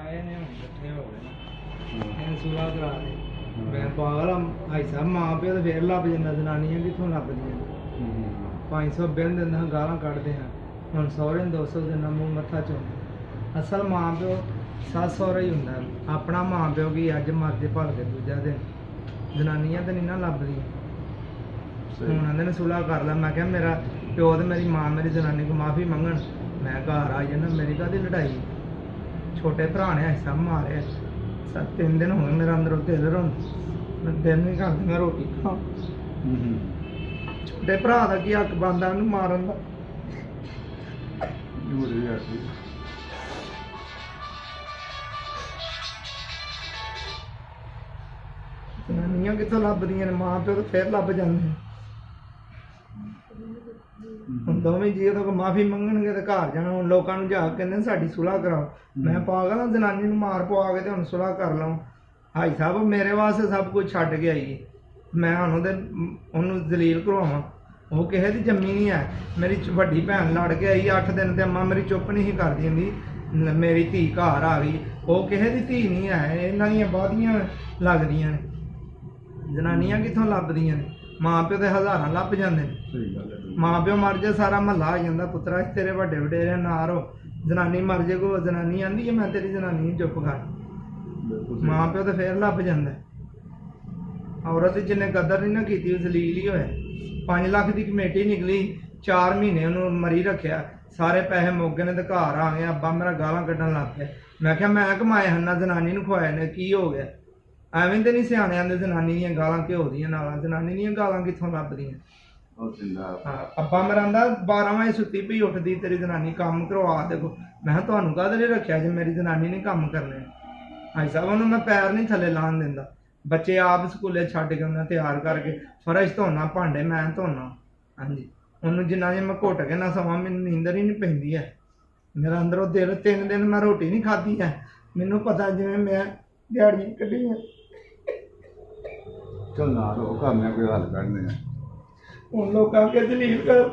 ਆਏ ਨੇ ਹੁਣ ਇਕੱਠੇ ਹੋ ਗਏ ਨੇ। ਹਾਂ। ਇਹਨੇ ਸੁਲਾ ਕਰਾ ਦੇ। ਮੈਂ ਪਾਗਲ ਆ ਭਾਈ ਸਾਹਿਬ ਮਾਂ ਪਿਓ ਤੇ ਫੇਰ ਲੱਭ ਜਾਂਦਾ ਜਨਾਨੀਆਂ ਕਿੱਥੋਂ ਲੱਭਦੀਆਂ ਹੂੰ। 500 ਬਿੰਦ ਦਿੰਦਾ ਗਾਲਾਂ ਕੱਢਦੇ ਆ। ਹੁਣ ਸਹੁਰੇ ਨੂੰ 200 ਦਿਨਾਂ ਮੂੰਹ ਮੱਥਾ ਚੋਂਦੇ ਅਸਲ ਮਾਂ ਪਿਓ ਸੱਸ ਸਹੁਰਾ ਹੀ ਹੁੰਦਾ। ਆਪਣਾ ਮਾਂ ਪਿਓ ਕੀ ਅੱਜ ਮਰਦੇ ਭਲ ਕੇ ਦੂਜਾ ਦਿਨ। ਜਨਾਨੀਆਂ ਤੇ ਨਹੀਂ ਨਾ ਲੱਭਦੀਆਂ। ਸਹੀ। ਹੁਣ ਆਂਦੇ ਨੇ ਸੁਲਾ ਕਰ ਲੈ। ਮੈਂ ਕਿਹਾ ਮੇਰਾ ਪਿਓ ਤੇ ਮੇਰੀ ਮਾਂ ਮੇਰੀ ਜਨਾਨੀ ਕੋ ਮਾਫੀ ਮੰਗਣ। ਮੈਂ ਘਰ ਆ ਜਾਣਾ ਮੇਰੀ ਕਾਹਦੀ ਲੜਾਈ? ਛੋਟੇ ਭਰਾ ਨੇ ਐਸਾ ਮਾਰਿਆ। ਸੱਤ ਤਿੰਨ ਦਿਨ ਹੋ ਗਏ ਮੇਰਾ ਅੰਦਰੋਂ ਦਿਲ ਰੋਣ। ਮੈਂ ਦਿਨ ਨਹੀਂ ਕਰਦੀ ਮੈਂ ਰੋਟੀ ਖਾਂ। ਛੋਟੇ ਭਰਾ ਦਾ ਕੀ ਹੱਕ ਬੰਦਾ ਉਹਨੂੰ ਮਾਰਨ ਦਾ? ਇਹ ਹੋ ਰਿਹਾ ਸੀ। ਜਨਾਨੀਆਂ ਕਿੱਥੋਂ ਲੱਭਦੀਆਂ ਨੇ? ਮਾਂ ਪਿਓ ਤਾਂ ਫੇਰ ਲੱਭ ਜਾਂਦੇ ਨੇ। ਹੁਣ ਦੋਵੇਂ ਜੀ ਉਹਦੇ ਮਾਫੀ ਮੰਗਣਗੇ ਤੇ ਘਰ ਜਾਣਾ ਹੁਣ ਲੋਕਾਂ ਨੂੰ ਜਾ ਕੇ ਕਹਿੰਦੇ ਸਾਡੀ ਸੁਲਾਹ ਕਰਾਓ। ਮੈਂ ਪਾਗਲ ਆ ਜਨਾਨੀ ਨੂੰ ਮਾਰ ਪਵਾ ਕੇ ਤੇ ਹੁਣ ਸੁਲਾਹ ਕਰ ਲਵਾਂ। ਭਾਈ ਸਾਹਿਬ ਮੇਰੇ ਵਾਸਤੇ ਸਭ ਕੁਝ ਛੱਡ ਕੇ ਆਈ ਮੈਂ ਹੁਣ ਉਹਦੇ ਉਹਨੂੰ ਦਲੀਲ ਕਰਵਾਵਾਂ ਉਹ ਕਿਸੇ ਦੀ ਜੰਮੀ ਨਹੀਂ ਹੈ। ਮੇਰੀ ਵੱਡੀ ਭੈਣ ਲੜ ਕੇ ਆਈ 8 ਦਿਨ ਤੇ ਅੰਮਾ ਮੇਰੀ ਚੁੱਪ ਨਹੀਂ ਕਰਦੀ ਹੁੰਦੀ। ਮੇਰੀ ਧੀ ਘਰ ਆ ਗਈ। ਉਹ ਕਿਸੇ ਦੀ ਧੀ ਨਹੀਂ ਹੈ। ਇਹਨਾਂ ਦੀਆਂ ਬਾਦੀਆਂ ਲੱਗਦੀਆਂ ਨੇ। ਜਨਾਨੀਆਂ ਕਿੱਥੋਂ ਲੱਭਦੀਆਂ ਨੇ? ਮਾਂ ਪਿਓ ਤੇ ਹਜ਼ਾਰਾਂ ਲੱਭ ਜਾਂਦੇ ਨੇ। ਸਹੀ ਗੱਲ ਹੈ ਮਾਂ ਪਿਓ ਮਰ ਜਾ ਸਾਰਾ ਮਹੱਲਾ ਆ ਜਾਂਦਾ ਪੁੱਤਰਾ ਤੇਰੇ ਵੱਡੇ ਵਡੇਰੇ ਨਾ ਰੋ। ਜਨਾਨੀ ਮਰ ਜੇ ਕੋ ਜਨਾਨੀ ਆਂਦੀ ਹੈ ਮੈਂ ਤੇਰੀ ਜਨਾਨੀ ਨੂੰ ਚੁੱਪ ਕਰ। ਮਾਂ ਪਿਓ ਤੇ ਫੇਰ ਲੱਭ ਜਾਂਦਾ। ਹੈ। ਔਰਤ ਜਿਹਨੇ ਕਦਰ ਨਹੀਂ ਨਾ ਕੀਤੀ ਉਹ ਜ਼ਲੀਲ ਹੀ ਹੋਇਆ? 5 ਲੱਖ ਦੀ ਕਮੇਟੀ ਨਿਕਲੀ 4 ਮਹੀਨੇ ਉਹਨੂੰ ਮਰੀ ਰੱਖਿਆ। ਸਾਰੇ ਪੈਸੇ ਮੁੱਕ ਗਏ ਨੇ ਤੇ ਘਰ ਆ ਗਏ ਅੱਬਾ ਮੇਰਾ ਗਾਲਾਂ ਕੱਢਣ ਲੱਗ ਪਿਆ ਮੈਂ ਕਿਹਾ ਮੈਂ ਕਮਾਏ ਹਨ ਜਨਾਨੀ ਨੂੰ ਖਵਾਏ ਨੇ ਕੀ ਹੋ ਗਿਆ? ਐਵੇਂ ਤੇ ਨਹੀਂ ਸਿਆਣੇ ਆਂਦੇ ਜਨਾਨੀ ਦੀਆਂ ਗਾਲਾਂ ਘਿਓ ਦੀਆਂ ਨਾਲਾਂ ਜਨਾਨੀ ਦੀਆਂ ਗਾਲਾਂ ਕਿੱਥੋਂ ਲੱਭਦੀਆਂ? ਉਹ ਜਿੰਦਾ ਹਾਂ ਅੱਬਾ ਮੇਰਾ ਆਂਦਾ 12 ਵਜੇ ਸੁੱਤੀ ਪਈ ਉੱਠਦੀ ਤੇਰੀ ਜਨਾਨੀ ਕੰਮ ਕਰਵਾ ਦੇਖੋ। ਮੈਂ ਕਿਹਾ ਤੁਹਾਨੂੰ ਕਾਹਦੇ ਲਈ ਰੱਖਿਆ ਜੇ ਮੇਰੀ ਜਨਾਨੀ ਨੇ ਕੰਮ ਕਰਨੇ ਭਾਈ ਸਾਹਿਬ ਉਹਨੂੰ ਮੈਂ ਪੈਰ ਨਹੀਂ ਥੱਲੇ ਲਾਣ ਦਿੰਦਾ। ਬੱਚੇ ਆਪ ਸਕੂਲੇ ਛੱਡ ਕੇ ਉਹਨਾਂ ਤਿਆਰ ਕਰਕੇ ਫਰਸ਼ ਧੋਣਾ ਭਾਂਡੇ ਮੈਂ ਧੋਣਾ। ਹਾਂਜੀ। ਉਹਨੂੰ ਜਿੰਨਾ ਜੇ ਮੈਂ ਘੁੱਟ ਕੇ ਨਾ ਸਮਾਂ ਮੈਨੂੰ ਨੀਂਦਰ ਹੀ ਨਹੀਂ ਪੈਂਦੀ ਹੈ ਮੇਰਾ ਅੰਦਰੋਂ ਦਿਲ ਤਿੰਨ ਦਿਨ ਮੈਂ ਰੋਟੀ ਨਹੀਂ ਖਾਧੀ ਹੈ ਮੈਨੂੰ ਪਤਾ ਜਿਵੇਂ ਮੈਂ ਦਿਹਾੜੀਆਂ ਕੱਢੀਆਂ ਚੱਲ ਨਾ ਰੋ ਕਰਨੇ ਕੋਈ ਹੱਲ ਕੱਢਨੇ ਆ। ਹੁਣ ਲੋਕਾਂ ਕੇ ਦਲੀਲ ਕਰ।